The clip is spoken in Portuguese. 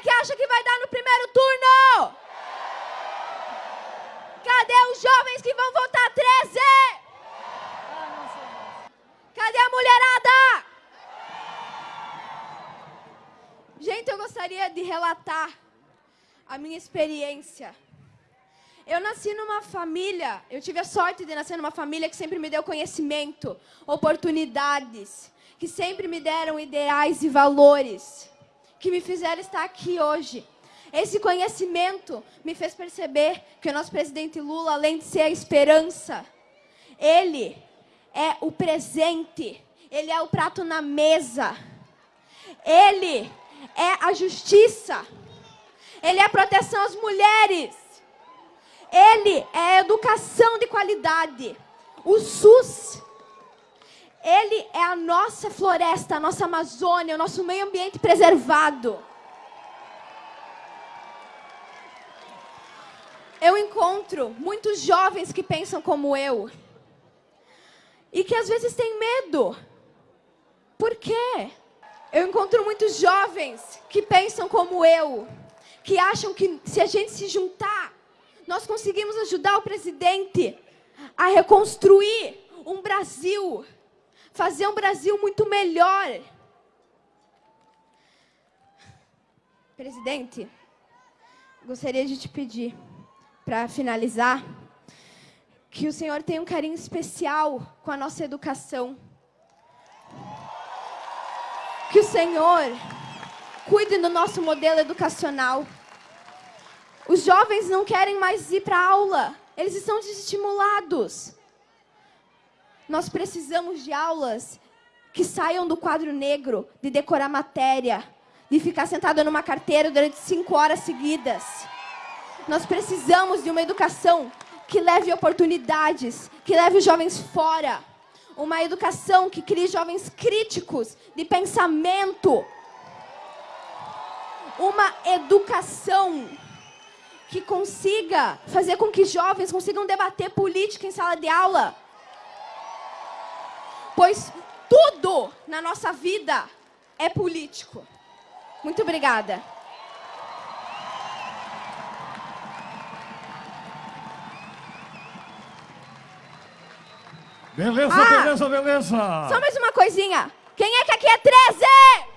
que acha que vai dar no primeiro turno? Cadê os jovens que vão votar 13? Cadê a mulherada? Gente, eu gostaria de relatar a minha experiência. Eu nasci numa família, eu tive a sorte de nascer numa família que sempre me deu conhecimento, oportunidades, que sempre me deram ideais e valores que me fizeram estar aqui hoje. Esse conhecimento me fez perceber que o nosso presidente Lula, além de ser a esperança, ele é o presente, ele é o prato na mesa, ele é a justiça, ele é a proteção às mulheres, ele é a educação de qualidade, o SUS, ele é a nossa floresta, a nossa Amazônia, o nosso meio ambiente preservado. Eu encontro muitos jovens que pensam como eu e que às vezes têm medo. Por quê? Eu encontro muitos jovens que pensam como eu, que acham que se a gente se juntar, nós conseguimos ajudar o presidente a reconstruir um Brasil, fazer um Brasil muito melhor. Presidente, gostaria de te pedir, para finalizar, que o senhor tenha um carinho especial com a nossa educação. Que o Senhor cuide do nosso modelo educacional. Os jovens não querem mais ir para aula, eles estão desestimulados. Nós precisamos de aulas que saiam do quadro negro, de decorar matéria, de ficar sentado numa carteira durante cinco horas seguidas. Nós precisamos de uma educação que leve oportunidades, que leve os jovens fora. Uma educação que crie jovens críticos de pensamento. Uma educação que consiga fazer com que jovens consigam debater política em sala de aula. Pois tudo na nossa vida é político. Muito obrigada. Beleza, Ah! beleza, beleza. Só mais uma coisinha. Quem é que aqui é 13?